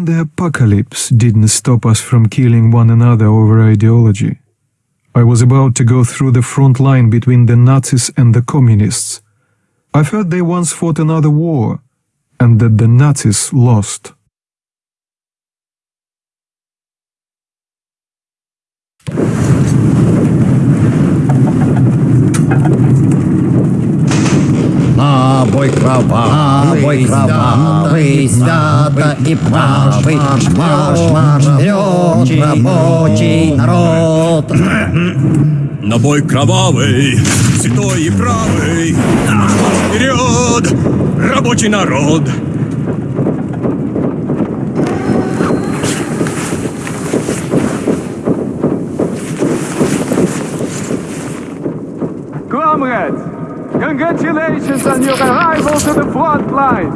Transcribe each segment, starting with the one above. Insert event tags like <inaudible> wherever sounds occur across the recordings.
Even the apocalypse didn't stop us from killing one another over ideology. I was about to go through the front line between the Nazis and the communists. I've heard they once fought another war, and that the Nazis lost. Бой кровавый, кровавый, свято и правый, марш, марш, вперед, рабочий народ. <clears throat> На бой кровавый, святой и правый, марш, марш, вперед, рабочий народ. Congratulations on your arrival to the front lines.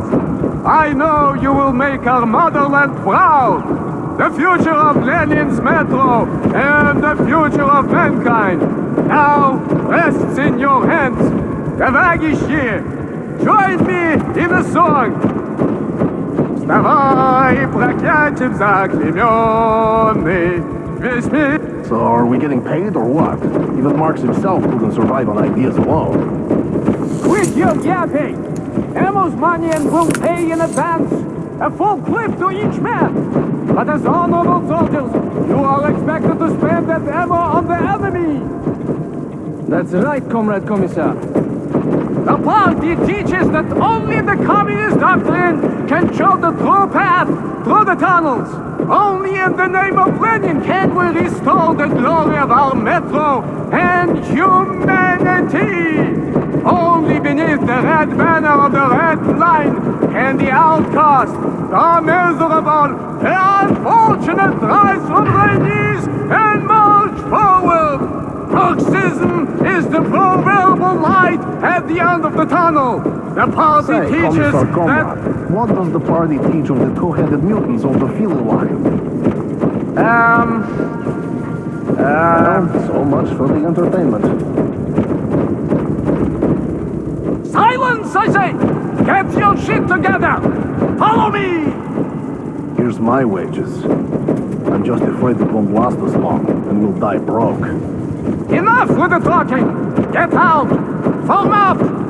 I know you will make our motherland proud. The future of Lenin's metro and the future of mankind now rests in your hands. Товарищи, join me in a song. Вставай, проклятием заклеменный, весь мир So are we getting paid or what? Even Marx himself couldn't survive on ideas alone. Quit your yapping! And will pay in advance. A full clip to each man. But as honorable soldiers, you are expected to spend that ammo on the enemy. That's right, Comrade Commissar. The party teaches that only the communist doctrine can show the true path through the tunnels. Only in the name of Lenin can we restore the glory of our metro and humanity. Only beneath the red banner of the red line can the outcast, the miserable, the unfortunate rise from their knees and march forward. Marxism is the proverbial light at the end of the tunnel. The party Say, teaches Commissar that... What does the party teach of the two-headed mutants of the field line? Um... Well, so much for the entertainment. Silence, I say! Get your shit together! Follow me! Here's my wages. I'm just afraid it won't last as long, and we'll die broke. Enough with the talking! Get out! Form up!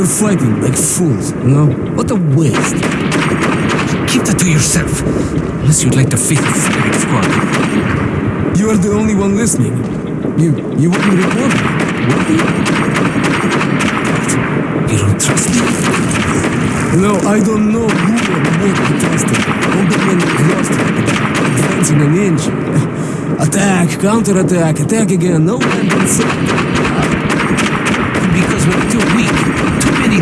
We're fighting like fools, you know? What a waste. Keep that to yourself. Unless you'd like to face the Frederick squad. You are the only one listening. You you wouldn't report me, would you? You don't trust me? No, I don't know who or what to trust. All the men lost advancing an inch. <laughs> Attack, counterattack, attack again. No one can say. Because we're too weak.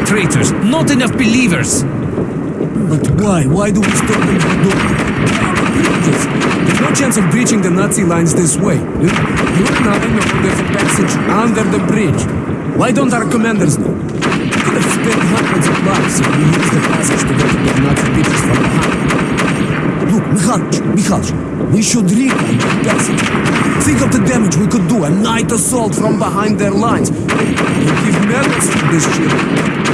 Traitors. Not enough believers. But why? Why do we stop them from doing bridges? There's no chance of breaching the Nazi lines this way. You, and I know there's a passage under the bridge. Why don't our commanders know? We could have spent hundreds of lives if we used the passage to get to the Nazi bitches from behind. Look, Mikhalich, Mikhalich, we should reclaim the passage. Think of the damage we could do. A night assault from behind their lines. They give medals for this shit.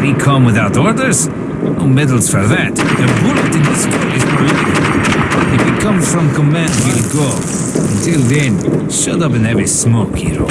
We come without orders? No medals for that. A bullet in the skull is likely. If we comes from command, we'll go. Until then, shut up and have a smoke, hero.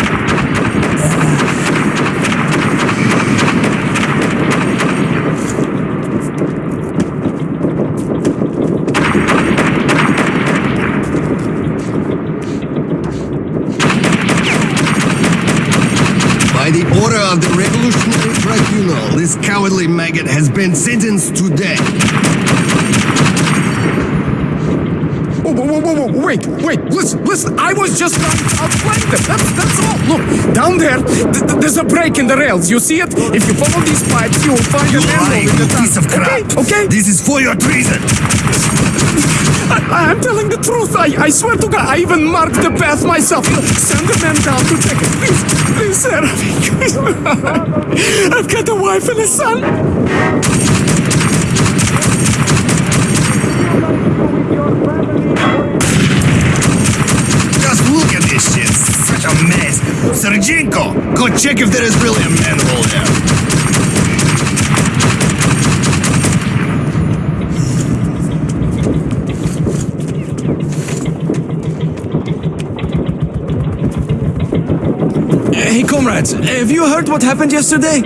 By the order of the Revolutionary Tribunal, this cowardly maggot has been sentenced to death. Whoa, whoa, whoa, whoa, whoa, wait, wait, listen, listen, I was just trying to outflank them, that's, that's all. Look, down there, th- th- there's a break in the rails, you see it? If you follow these pipes, you will find You an lying, in the piece of crap. Okay, okay? This is for your treason. I, I'm telling the truth, I, I swear to God, I even marked the path myself. Send the men down to check it, please, please, sir. <laughs> I've got a wife and a son. Just look at this shit. Such a mess. Sergenko, go check if there is really a manhole there. Have you heard what happened yesterday?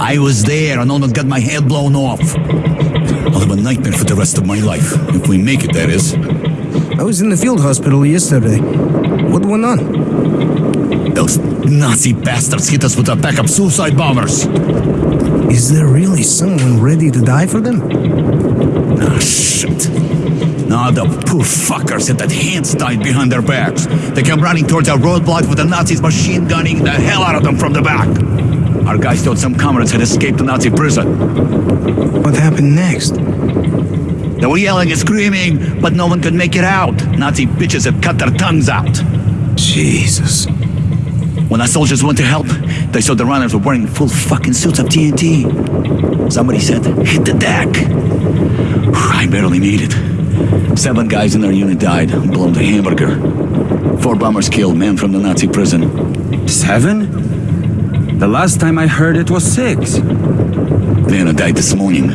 I was there and almost got my head blown off. I'll have a nightmare for the rest of my life. If we make it, that is. I was in the field hospital yesterday. What went on? Those Nazi bastards hit us with a pack of suicide bombers. Is there really someone ready to die for them? Ah, shit. Now the poor fuckers had that hands tied behind their backs. They came running towards our roadblock with the Nazis machine gunning the hell out of them from the back. Our guys thought some comrades had escaped the Nazi prison. What happened next? They were yelling and screaming, but no one could make it out. Nazi bitches had cut their tongues out. Jesus. When our soldiers went to help, they saw the runners were wearing full fucking suits of TNT. Somebody said, hit the deck. I barely made it. Seven guys in our unit died, blown to hamburger. Four bombers killed, men from the Nazi prison. Seven? The last time I heard it was six. Vanna died this morning.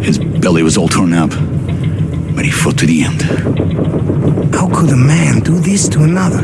His belly was all torn up, but he fought to the end. How could a man do this to another?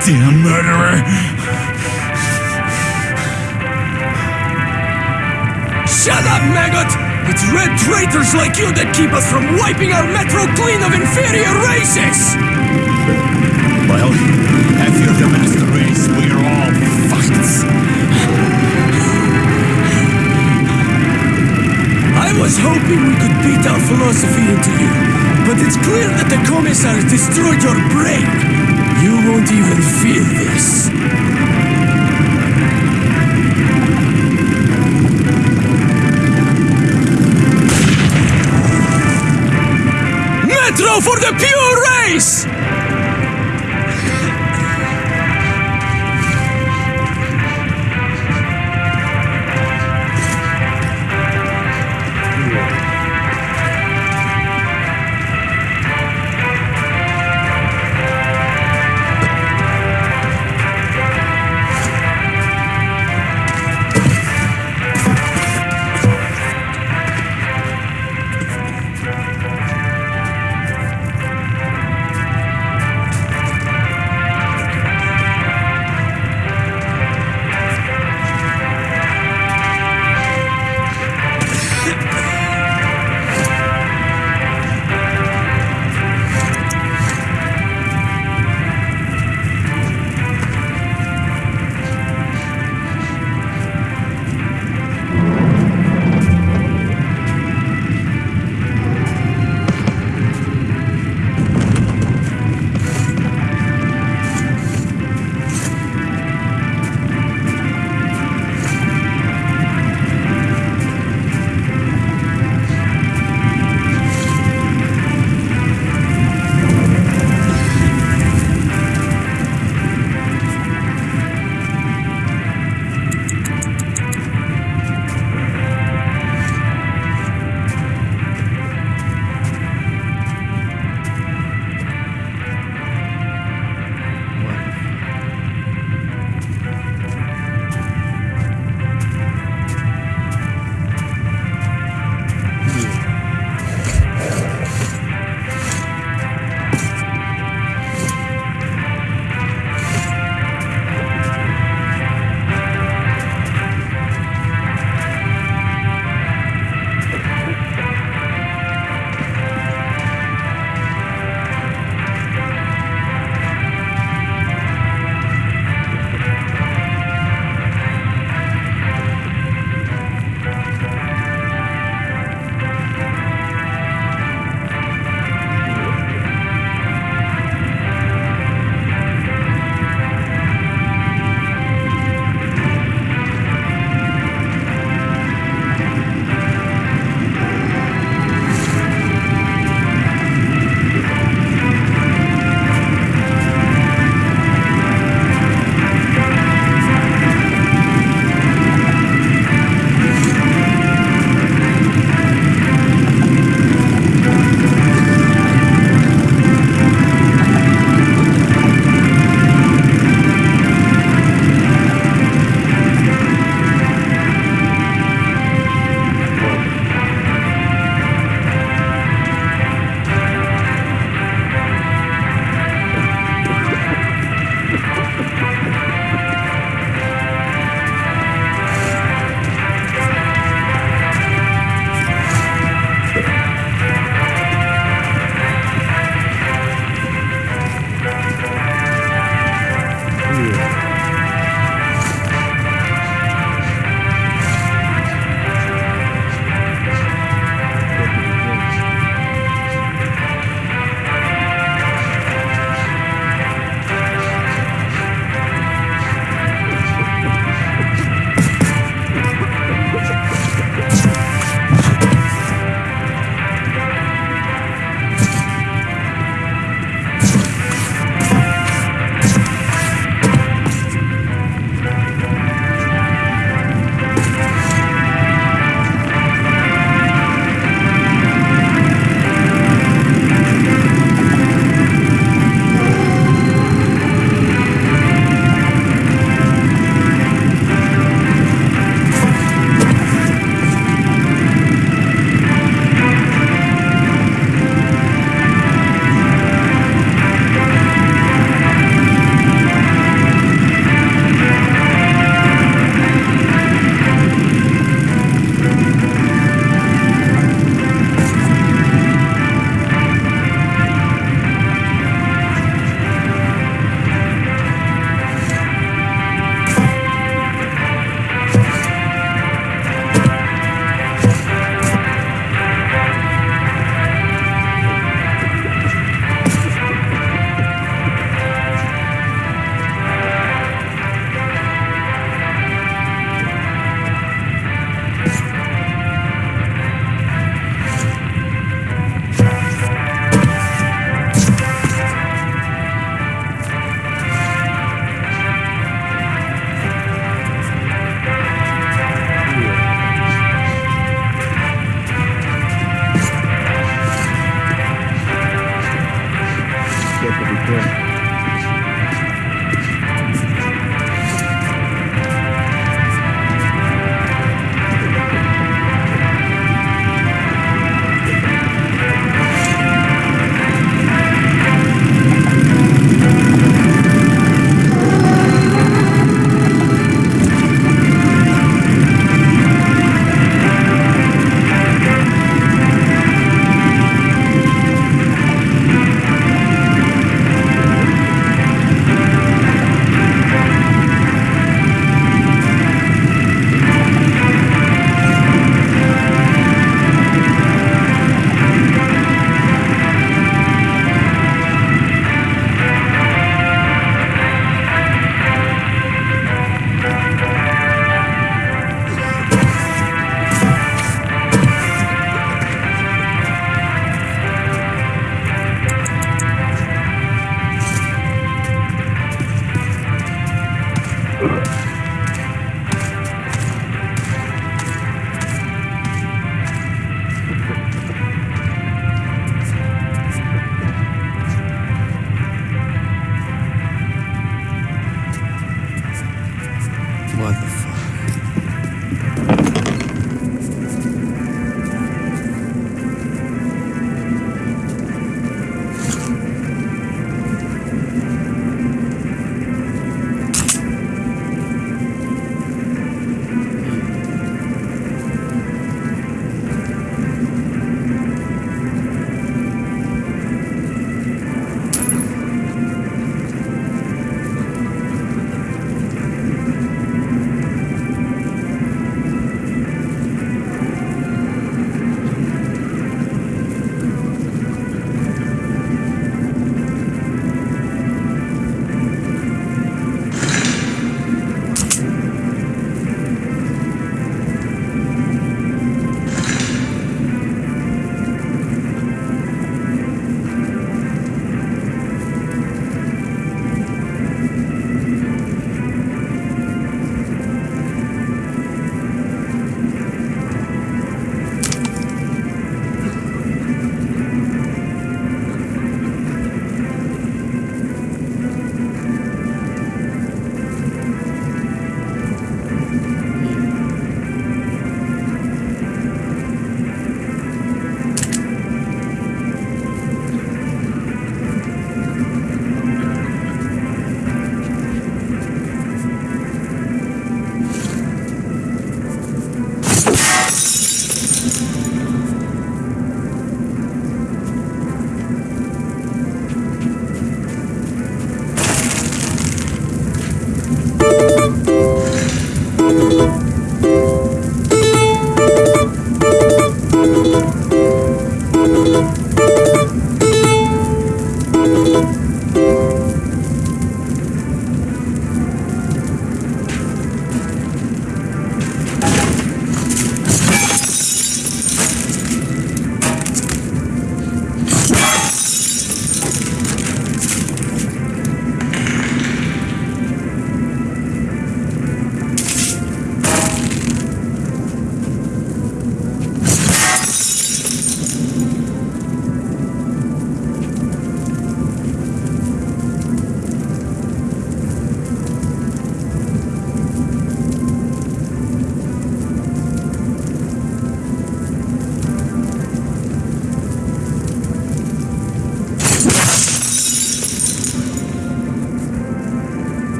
Goddamn murderer! Shut up, maggot! It's red traitors like you that keep us from wiping our metro clean of inferior races! Well, them is the race, we are all fucked. I was hoping we could beat our philosophy into you, but it's clear that the commissars destroyed your brain. You won't even feel this. Metro for the pure race!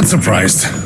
Not surprised.